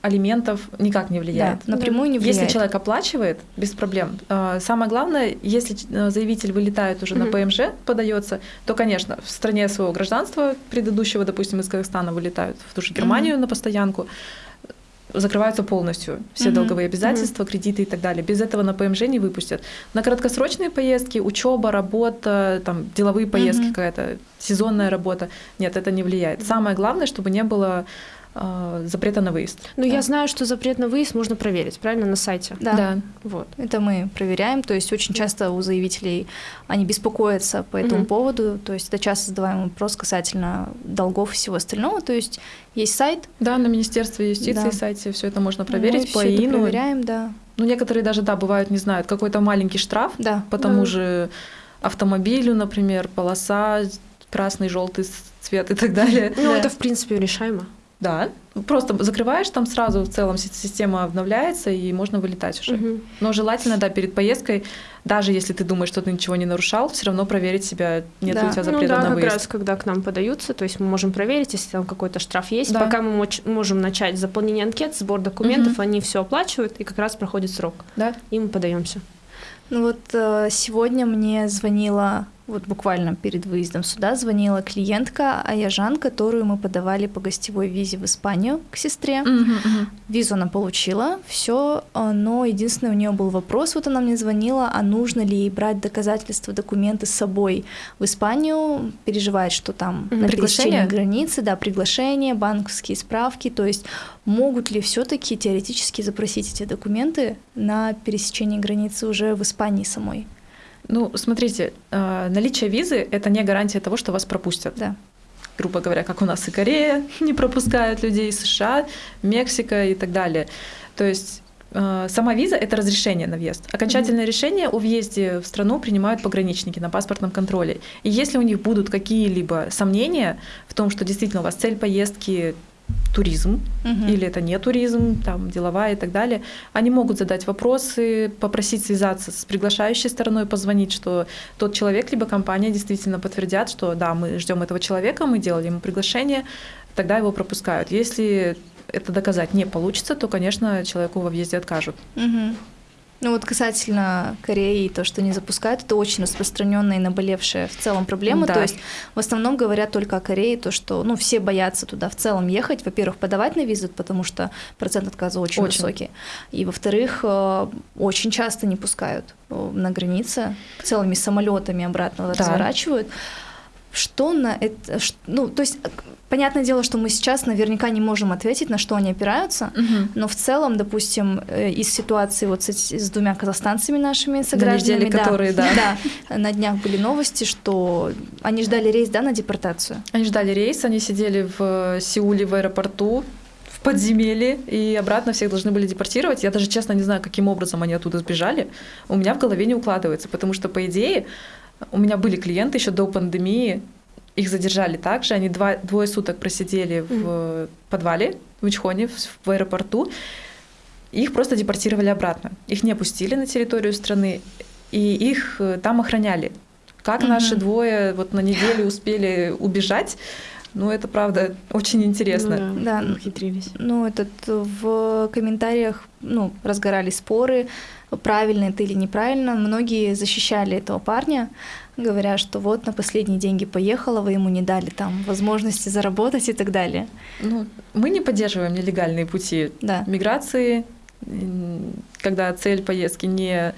алиментов никак не влияет.
Да, напрямую не влияет.
Если человек оплачивает, без проблем. Э, Самое главное, если заявитель вылетает уже на
Мгм.
ПМЖ, подается, то, конечно, в стране своего гражданства предыдущего, допустим, из Казахстана вылетают в ту же Германию на постоянку, закрываются полностью все
Мгм.
долговые обязательства, кредиты и так далее. Без этого на ПМЖ не выпустят. На краткосрочные поездки, учеба, работа, там деловые поездки
Мгм.
какая-то, сезонная работа, нет, это не влияет. Самое главное, чтобы не было э, запрета на выезд.
Ну,
Да.
я знаю, что запрет на выезд можно проверить, правильно, на сайте.
Да.
Вот.
Это мы проверяем, то есть очень часто у заявителей они беспокоятся по этому
Мгм.
поводу, то есть это часто задаваемый вопрос касательно долгов и всего остального, то есть есть сайт,
Да, на Министерстве юстиции
Да.
сайте все это можно проверить
мы
по ИНу.
проверяем, да,
Ну, некоторые даже, да, бывают, не знают, какой-то маленький штраф
да.
по тому
Да.
же автомобилю, например, полоса, красный, желтый цвет и так далее.
Ну,
Да.
это, в принципе, решаемо.
Да, просто закрываешь, там сразу в целом си- система обновляется, и можно вылетать уже.
Мгм.
Но желательно, да, перед поездкой, даже если ты думаешь, что ты ничего не нарушал, все равно проверить себя, нет ли
Да.
у тебя
Ну
запрета
да,
на
как
выезд.
раз, когда к нам подаются, то есть мы можем проверить, если там какой-то штраф есть.
Да.
Пока мы моч- можем начать заполнение анкет, сбор документов,
Мгм.
они все оплачивают, и как раз проходит срок,
Да?
и мы подаемся.
Ну вот э, сегодня мне звонила, вот буквально перед выездом сюда, звонила клиентка Аяжан, которую мы подавали по гостевой визе в Испанию к сестре.
Мгм, мгм.
Визу она получила, все, но единственный у нее был вопрос, вот она мне звонила, а нужно ли ей брать доказательства, документы с собой в Испанию, переживает, что там
Мгм.
на
Приглашение?
границы, да, приглашения, банковские справки, то есть могут ли все-таки теоретически запросить эти документы на пересечении границы уже в Испании самой?
Ну, смотрите, э, наличие визы — это не гарантия того, что вас пропустят.
Да.
грубо говоря, как у нас и Корея не пропускают людей, США, Мексика и так далее. То есть э, сама виза — это разрешение на въезд. Окончательное решение о въезде в страну принимают пограничники на паспортном контроле. И если у них будут какие-либо сомнения в том, что действительно у вас цель поездки туризм,
Мгм.
или это не туризм, там деловая и так далее, они могут задать вопросы, попросить связаться с приглашающей стороной, позвонить, что тот человек либо компания действительно подтвердят, что да, мы ждем этого человека, мы делали ему приглашение, тогда его пропускают. Если это доказать не получится, то, конечно, человеку во въезде откажут.
Мгм. Ну вот касательно Кореи, то, что не запускают, это очень распространенная и наболевшая в целом проблема.
Да.
То есть в основном говорят только о Корее, то, что ну, все боятся туда в целом ехать. Во-первых, подавать на визу, потому что процент отказа очень,
Очень.
высокий. И во-вторых, э, очень часто не пускают э, на границе, целыми самолетами обратно
Да.
разворачивают. Что на это... Ну, то есть, э, понятное дело, что мы сейчас наверняка не можем ответить, на что они опираются, но в целом, допустим, э, из ситуации вот с, с двумя казахстанцами нашими согражданами,
недели, которые, да.
да, на днях были новости, что они ждали рейс, да, на депортацию.
Они ждали рейс, они сидели в Сеуле в аэропорту, в подземелье, и обратно всех должны были депортировать. Я даже, честно, не знаю, каким образом они оттуда сбежали. У меня в голове не укладывается, потому что, по идее, у меня были клиенты еще до пандемии, их задержали также, они два, двое суток просидели в подвале в Ичхоне, в, в аэропорту, и их просто депортировали обратно. Их не пустили на территорию страны, и их э, там охраняли. Как
Мгм.
наши двое вот на неделю успели убежать, ну это правда очень интересно.
Ну
Да.
да, ухитрились.
Ну, этот в комментариях, ну, разгорались споры, правильно это или неправильно. Многие защищали этого парня, говоря, что вот на последние деньги поехала, вы ему не дали там возможности заработать и так далее.
Ну, мы не поддерживаем нелегальные пути
Да.
миграции, когда цель поездки не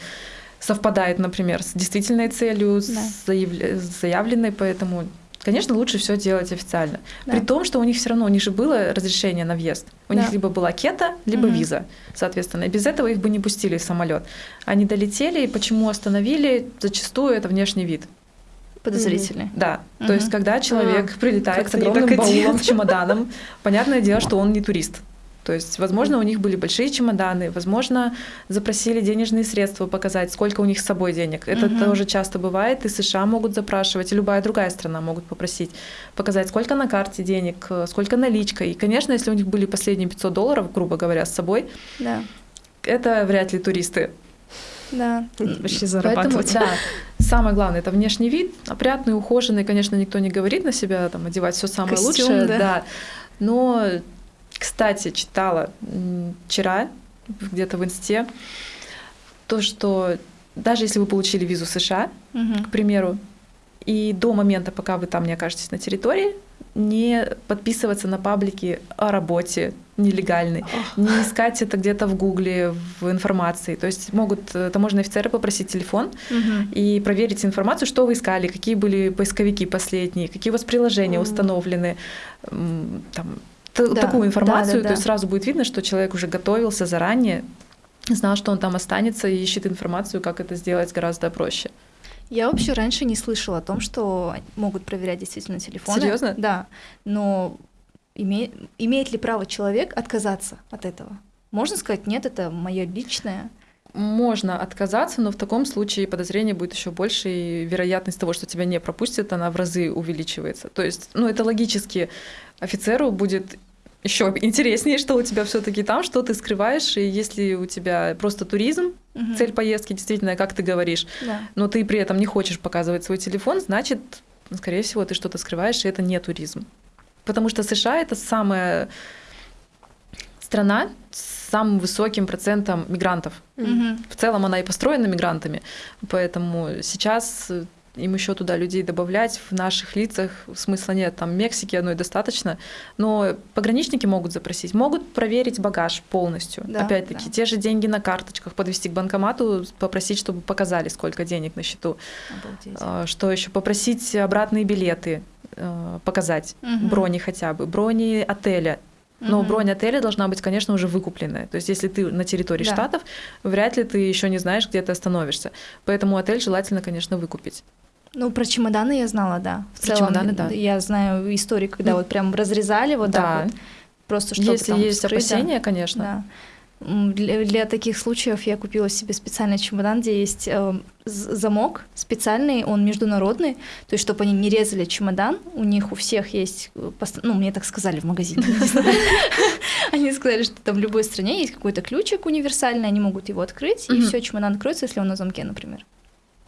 совпадает, например, с действительной целью,
Да.
с заявленной, поэтому, конечно, лучше все делать официально.
Да.
При том, что у них все равно, у них же было разрешение на въезд. У
Да.
них либо была кета, либо
Мгм.
виза, соответственно. И без этого их бы не пустили в самолет. Они долетели, и почему остановили, зачастую это внешний вид.
Подозрительные.
Да,
Мгм.
то есть когда человек
А,
прилетает с
как-то
огромным баулом, чемоданом, понятное дело, что он не турист. То есть, возможно, у них были большие чемоданы, возможно, запросили денежные средства показать, сколько у них с собой денег. Это
Мгм.
тоже часто бывает, и США могут запрашивать, и любая другая страна могут попросить показать, сколько на карте денег, э, сколько наличка. И, конечно, если у них были последние 500 долларов, грубо говоря, с собой,
Да.
это вряд ли туристы.
Да.
Вообще
Поэтому,
зарабатывать.
да,
Самое главное это внешний вид, опрятный, ухоженный. Конечно, никто не говорит на себя там одевать все самое
Костюм,
лучшее,
да.
да. Но, кстати, читала вчера где-то в инсте то, что даже если вы получили визу США,
Мгм.
к примеру, и до момента, пока вы там не окажетесь на территории, не подписываться на паблики о работе нелегальной, не искать это где-то в Гугле, в информации. То есть могут э, таможенные офицеры попросить телефон,
Мгм.
и проверить информацию, что вы искали, какие были поисковики последние, какие у вас приложения
Мгм.
установлены, там,
Да,
такую
да,
информацию,
да,
то есть
да.
сразу будет видно, что человек уже готовился заранее, знал, что он там останется и ищет информацию, как это сделать гораздо проще.
Я вообще раньше не слышала о том, что могут проверять действительно телефоны.
Серьезно?
Да. Но име- имеет ли право человек отказаться от этого? Можно сказать, нет, это мое личное.
Можно отказаться, но в таком случае подозрение будет еще больше, и вероятность того, что тебя не пропустят, она в разы увеличивается. То есть, ну, это логически офицеру будет еще интереснее, что у тебя все-таки там, что ты скрываешь, и если у тебя просто туризм,
Мгм.
цель поездки действительно, как ты говоришь,
Да.
но ты при этом не хочешь показывать свой телефон, значит, скорее всего, ты что-то скрываешь, и это не туризм. Потому что США это самая страна с самым высоким процентом мигрантов.
Мгм.
В целом она и построена мигрантами, поэтому сейчас им еще туда людей добавлять в наших лицах смысла нет. Там Мексики одной достаточно, но пограничники могут запросить, могут проверить багаж полностью.
Да,
Опять-таки
да.
те же деньги на карточках подвести к банкомату, попросить, чтобы показали, сколько денег на счету.
Обалдеть.
А, Что еще? Попросить обратные билеты э, показать,
Мгм.
брони хотя бы, брони отеля. Но
Мгм.
бронь отеля должна быть, конечно, уже выкупленная. То есть, если ты на территории
Да.
штатов, вряд ли ты еще не знаешь, где ты остановишься. Поэтому отель желательно, конечно, выкупить.
Ну, про чемоданы я знала, да. В
Про
целом,
чемоданы, да.
Я знаю истории, когда вот прям разрезали вот
да.
так вот. Просто чтобы
если
там
есть
вскрыть,
опасения, конечно.
Да. Для, для таких случаев я купила себе специальный чемодан, где есть э, замок специальный, он международный, то есть чтобы они не резали чемодан, у них у всех есть, э, ну мне так сказали в магазине, они сказали, что там в любой стране есть какой-то ключик универсальный, они могут его открыть, и все, чемодан откроется, если он на замке, например.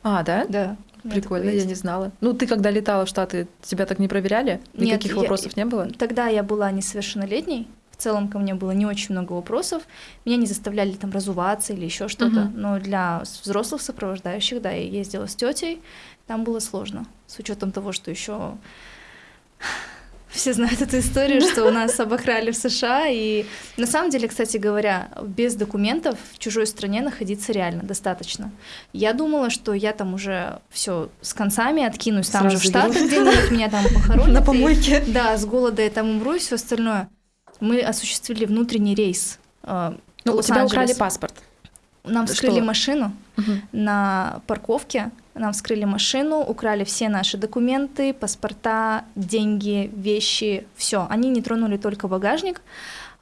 А, да?
Да.
Прикольно, я не знала. Ну, ты когда летала в Штаты, тебя так не проверяли?
Нет,
Никаких
я-
вопросов не было?
Тогда я была несовершеннолетней в целом ко мне было не очень много вопросов. Меня не заставляли там разуваться или еще что-то.
Мгм.
Но для взрослых сопровождающих, да, я ездила с тетей, там было сложно. С учетом того, что еще все знают эту историю, что у нас обокрали в США. И на самом деле, кстати говоря, без документов в чужой стране находиться реально достаточно. Я думала, что я там уже все с концами откинусь, там
Сразу
же в Штатах где-нибудь меня там похоронят.
На
и-
помойке.
да, с голода я там умру и все остальное. Мы осуществили внутренний рейс. э,
Ну, у тебя украли паспорт.
Нам вскрыли машину
Мгм.
на парковке. Нам вскрыли машину, украли все наши документы, паспорта, деньги, вещи, все. Они не тронули только багажник,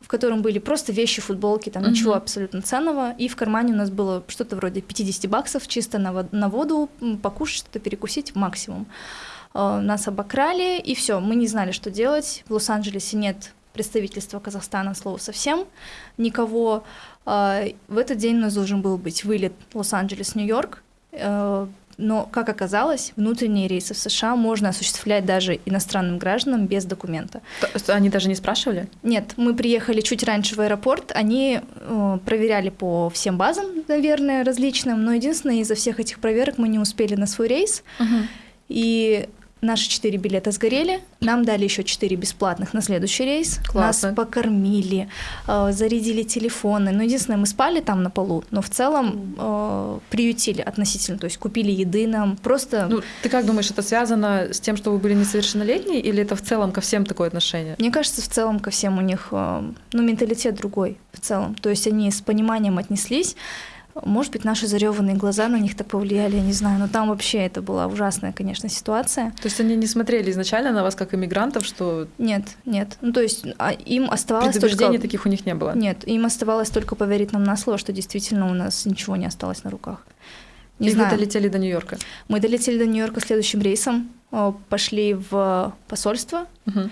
в котором были просто вещи, футболки, там ничего
Мгм.
абсолютно ценного. И в кармане у нас было что-то вроде 50 баксов чисто на, вод- на воду, покушать, что-то перекусить максимум. Э, Нас обокрали, и все. Мы не знали, что делать. В Лос-Анджелесе нет представительства Казахстана, слова совсем, никого. Э, В этот день у нас должен был быть вылет Лос-Анджелес-Нью-Йорк. Но, как оказалось, внутренние рейсы в США можно осуществлять даже иностранным гражданам без документа.
То Они даже не спрашивали?
Нет, мы приехали чуть раньше в аэропорт, они э, проверяли по всем базам, наверное, различным, но единственное, из-за всех этих проверок мы не успели на свой рейс, и наши четыре билета сгорели, нам дали еще четыре бесплатных на следующий рейс,
Классно.
нас покормили, э, зарядили телефоны, ну, единственное, мы спали там на полу, но в целом э, приютили относительно, то есть купили еды нам, просто...
Ну, ты как думаешь, это связано с тем, что вы были несовершеннолетние, или это в целом ко всем такое отношение?
Мне кажется, в целом ко всем у них, э, ну, менталитет другой в целом. То есть они с пониманием отнеслись. Может быть, наши зареванные глаза на них так повлияли, я не знаю. Но там вообще это была ужасная, конечно, ситуация.
То есть они не смотрели изначально на вас как иммигрантов, что
Нет, нет. Ну, то есть а, им оставалось только...
таких у них не было?
Нет, им оставалось только поверить нам на слово, что действительно у нас ничего не осталось на руках. Не
И
знаю.
вы долетели до Нью-Йорка.
Мы долетели до Нью-Йорка следующим рейсом, э, пошли в посольство,
Мгм.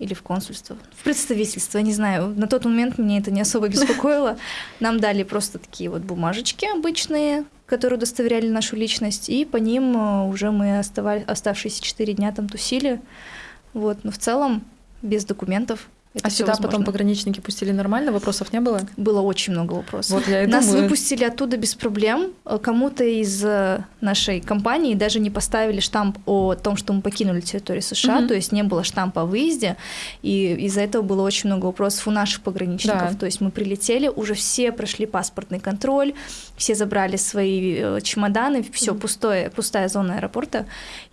Или в консульство, в представительство, не знаю. На тот момент меня это не особо беспокоило. Нам дали просто такие вот бумажечки обычные, которые удостоверяли нашу личность, и по ним э, уже мы оставали, оставшиеся четыре дня там тусили. Вот, но в целом без документов. Это
А сюда потом
возможно.
пограничники пустили нормально, вопросов не было?
Было очень много вопросов.
Вот я и
Нас
думаю.
выпустили оттуда без проблем. Э, Кому-то из э, нашей компании даже не поставили штамп о том, что мы покинули территорию США,
Мгм.
то есть не было штампа о выезде, и из-за этого было очень много вопросов у наших пограничников.
Да.
То есть мы прилетели, уже все прошли паспортный контроль, все забрали свои э, чемоданы, все пустое, пустая зона аэропорта,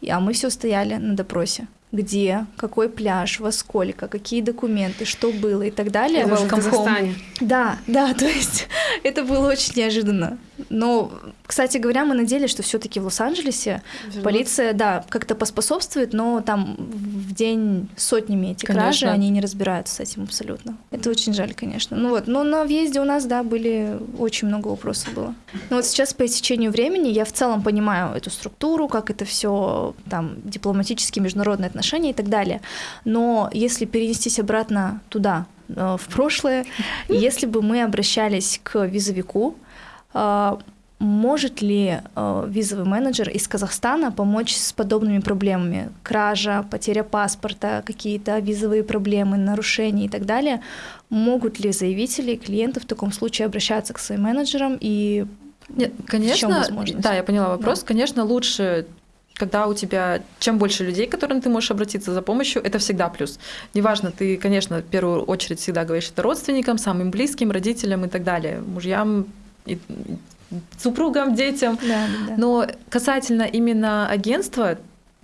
а мы все стояли на допросе. Где, какой пляж, во сколько, какие документы, что было и так далее.
Это в. Казахстане.
Да, да, то есть это было очень неожиданно. Но, кстати говоря, мы надеялись, что все-таки в Лос-Анджелесе полиция, да, как-то поспособствует, но там в день сотнями эти кражи,
Конечно.
они не разбираются с этим абсолютно. Это очень жаль, конечно. Ну вот, но на въезде у нас, да, были очень много вопросов было. Но вот сейчас по истечению времени я в целом понимаю эту структуру, как это все там дипломатические, международные отношения и так далее. Но если перенестись обратно туда, э, в прошлое, если бы мы обращались к визовику, может ли э, визовый менеджер из Казахстана помочь с подобными проблемами? Кража, потеря паспорта, какие-то визовые проблемы, нарушения и так далее. Могут ли заявители, клиенты в таком случае обращаться к своим менеджерам и
Нет, конечно, да, я поняла вопрос. Конечно, лучше, когда у тебя чем больше людей, к которым ты можешь обратиться за помощью, это всегда плюс. Неважно, ты, конечно, в первую очередь всегда говоришь это родственникам, самым близким, родителям и так далее, мужьям, и- супругам, детям.
да, да.
Но касательно именно агентства,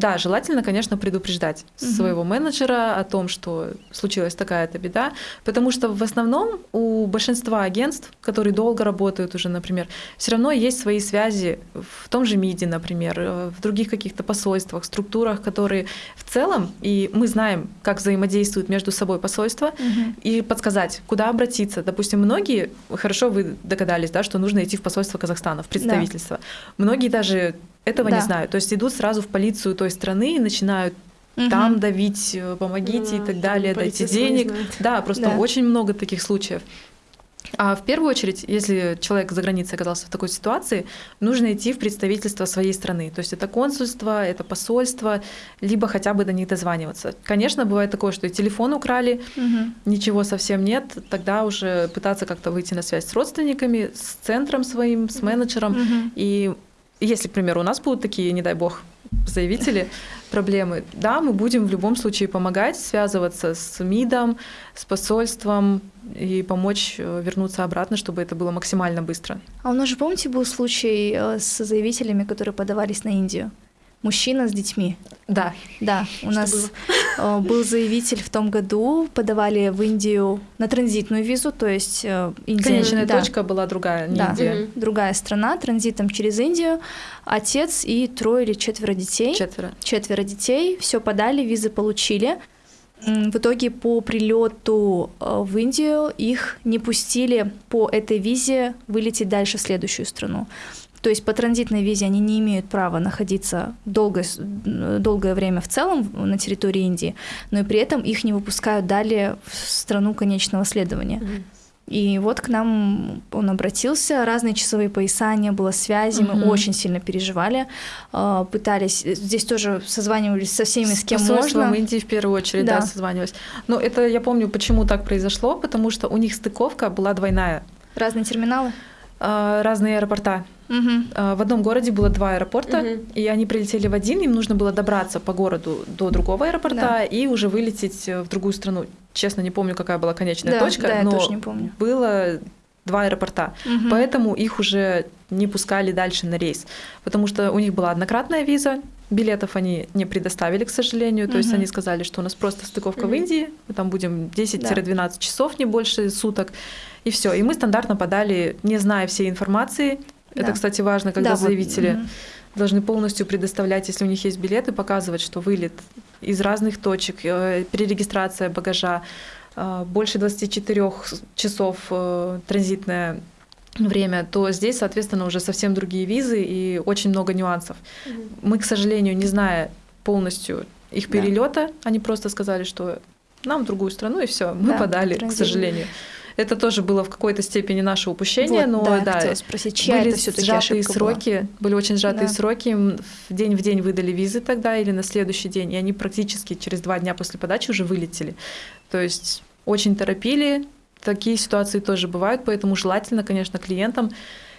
да, желательно, конечно, предупреждать
Мгм.
своего менеджера о том, что случилась такая-то беда, потому что в основном у большинства агентств, которые долго работают уже, например, все равно есть свои связи в том же МИДе, например, э, в других каких-то посольствах, структурах, которые в целом, и мы знаем, как взаимодействуют между собой посольства,
Мгм.
и подсказать, куда обратиться. Допустим, многие, хорошо вы догадались, да, что нужно идти в посольство Казахстана, в представительство. Многие даже этого
Да.
не знают. То есть идут сразу в полицию той страны и начинают
Мгм.
там давить, э, помогите
Да,
и так далее, дайте денег. Да, просто
Да.
очень много таких случаев. А в первую очередь, если человек за границей оказался в такой ситуации, нужно идти в представительство своей страны. То есть это консульство, это посольство, либо хотя бы до них дозваниваться. Конечно, бывает такое, что и телефон украли, угу. ничего совсем нет, тогда уже пытаться как-то выйти на связь с родственниками, с центром своим, с менеджером. Угу. И если, к примеру, у нас будут такие, не дай бог, заявители проблемы, да, мы будем в любом случае помогать, связываться с МИДом, с посольством и помочь э, вернуться обратно, чтобы это было максимально быстро.
А у нас же, помните, был случай э, с заявителями, которые подавались на Индию? Мужчина с детьми.
Да.
Да, у Что нас было? Э, был заявитель в том году, подавали в Индию на транзитную визу, то есть
э, Индия... Конечная да. точка была другая, не
да,
Индия.
другая страна, транзитом через Индию. Отец и трое или четверо детей.
Четверо.
Четверо детей, все подали, визы получили. В итоге по прилету э, в Индию их не пустили по этой визе вылететь дальше в следующую страну. То есть по транзитной визе они не имеют права находиться долгое, долгое время в целом на территории Индии, но и при этом их не выпускают далее в страну конечного следования. И вот к нам он обратился, разные часовые пояса, не было связи, угу. мы очень сильно переживали, а, пытались, здесь тоже созванивались со всеми, с кем с можно.
в Индии в первую очередь, да. да, созванивались. Но это я помню, почему так произошло, потому что у них стыковка была двойная.
Разные терминалы?
А, разные аэропорта. Угу. В одном городе было два аэропорта, угу. и они прилетели в один, им нужно было добраться по городу до другого аэропорта да. и уже вылететь э, в другую страну. Честно, не помню, какая была конечная
да,
точка,
да,
но
я тоже не помню.
было два аэропорта. Угу. Поэтому их уже не пускали дальше на рейс, потому что у них была однократная виза, билетов они не предоставили, к сожалению. То угу. есть они сказали, что у нас просто стыковка угу. в Индии, мы там будем 10-12 да. часов, не больше суток, и все. И мы стандартно подали, не зная всей информации, да. Это, кстати, важно, когда да, заявители вот, должны полностью предоставлять, если у них есть билеты, показывать, что вылет из разных точек, э, перерегистрация багажа, э, больше 24 часов э, транзитное время, то здесь, соответственно, уже совсем другие визы и очень много нюансов. Угу. Мы, к сожалению, не зная полностью их перелета, да. они просто сказали, что нам в другую страну, и все, мы да, подали, к сожалению. Это тоже было в какой-то степени наше упущение, вот, но да, да
спросить, чья были это сжатые
сроки,
была?
были очень сжатые да. сроки. В день в день выдали визы тогда или на следующий день, и они практически через два дня после подачи уже вылетели. То есть очень торопили. Такие ситуации тоже бывают, поэтому желательно, конечно, клиентам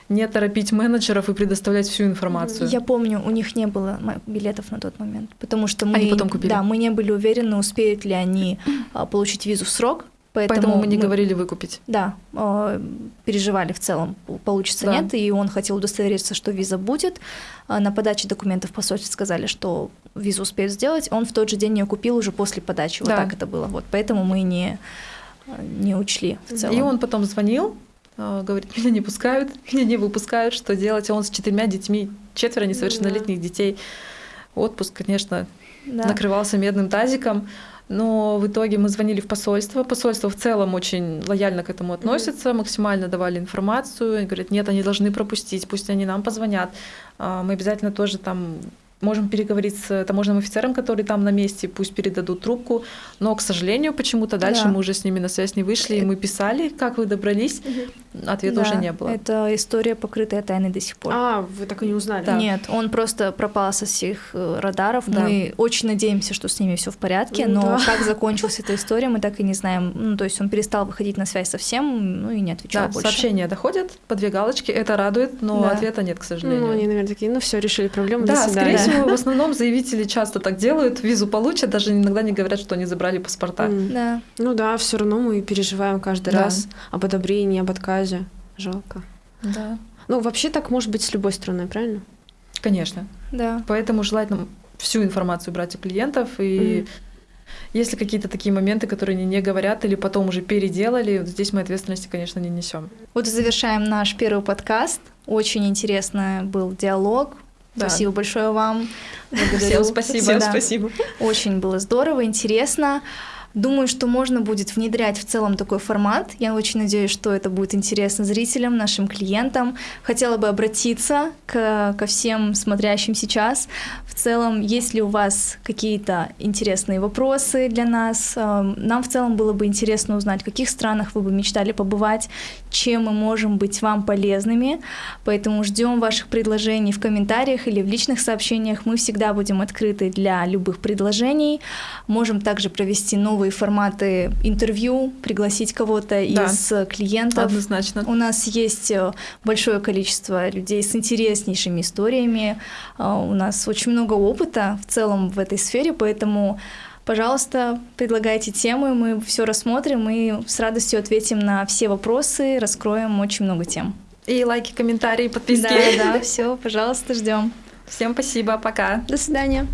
не торопить менеджеров и предоставлять всю информацию.
Я помню, у них не было билетов на тот момент, потому что мы,
они потом купили.
да, мы не были уверены, успеют ли они а, получить визу в срок,
Поэтому, Поэтому мы не мы, говорили выкупить.
Да, э, переживали в целом, получится да. нет, и он хотел удостовериться, что виза будет. А на подаче документов посольстве сказали, что визу успеют сделать. Он в тот же день ее купил уже после подачи. Да. Вот так это было. Вот поэтому мы не не учли в целом.
И он потом звонил, э, говорит, меня не пускают, меня не выпускают, что делать? А он с четырьмя детьми, четверо несовершеннолетних да. детей. Отпуск, конечно, да. накрывался медным тазиком. Но в итоге мы звонили в посольство. Посольство в целом очень лояльно к этому относится, mm-hmm. максимально давали информацию. Они говорят, нет, они должны пропустить, пусть они нам позвонят. А, мы обязательно тоже там можем переговорить с таможенным офицером, который там на месте, пусть передадут трубку. Но, к сожалению, почему-то дальше да. мы уже с ними на связь не вышли, и мы писали, как вы добрались, ответа да, уже не было.
Это история, покрытая тайной до сих пор.
А, вы так и не узнали?
Да. Нет, он просто пропал со всех э, радаров. Да. Мы очень надеемся, что с ними все в порядке, но да. как закончилась эта история, мы так и не знаем. Ну, то есть он перестал выходить на связь совсем, ну и не отвечал
да,
больше.
Сообщения доходят по две галочки, это радует, но да. ответа нет, к сожалению.
Ну, они, наверное, такие, ну все, решили проблему,
да,
до свидания.
скорее всего, в основном заявители часто так делают, визу получат, даже иногда не говорят, что они забрали паспорта.
Mm. Да.
Ну да, все равно мы переживаем каждый да. раз об одобрении, об отказе. Жалко.
Да.
Ну, вообще так может быть с любой страной, правильно?
Конечно.
Да.
Поэтому желательно всю информацию брать у клиентов и mm. Если какие-то такие моменты, которые они не говорят или потом уже переделали, здесь мы ответственности, конечно, не несем.
Вот завершаем наш первый подкаст. Очень интересный был диалог. Да. Спасибо большое вам.
Благодарю. Всем спасибо. Всем
спасибо.
Очень было здорово, интересно. Думаю, что можно будет внедрять в целом такой формат. Я очень надеюсь, что это будет интересно зрителям, нашим клиентам. Хотела бы обратиться к, ко всем смотрящим сейчас. В целом, есть ли у вас какие-то интересные вопросы для нас? Эм, нам в целом было бы интересно узнать, в каких странах вы бы мечтали побывать, чем мы можем быть вам полезными. Поэтому ждем ваших предложений в комментариях или в личных сообщениях. Мы всегда будем открыты для любых предложений. Можем также провести новые форматы интервью, пригласить кого-то да, из клиентов.
Однозначно.
У нас есть э, большое количество людей с интереснейшими историями. Э, у нас очень много опыта в целом в этой сфере, поэтому Пожалуйста, предлагайте темы, мы все рассмотрим и с радостью ответим на все вопросы, раскроем очень много тем.
И лайки, комментарии, подписки.
Да, да, все, пожалуйста, ждем.
Всем спасибо, пока.
До свидания.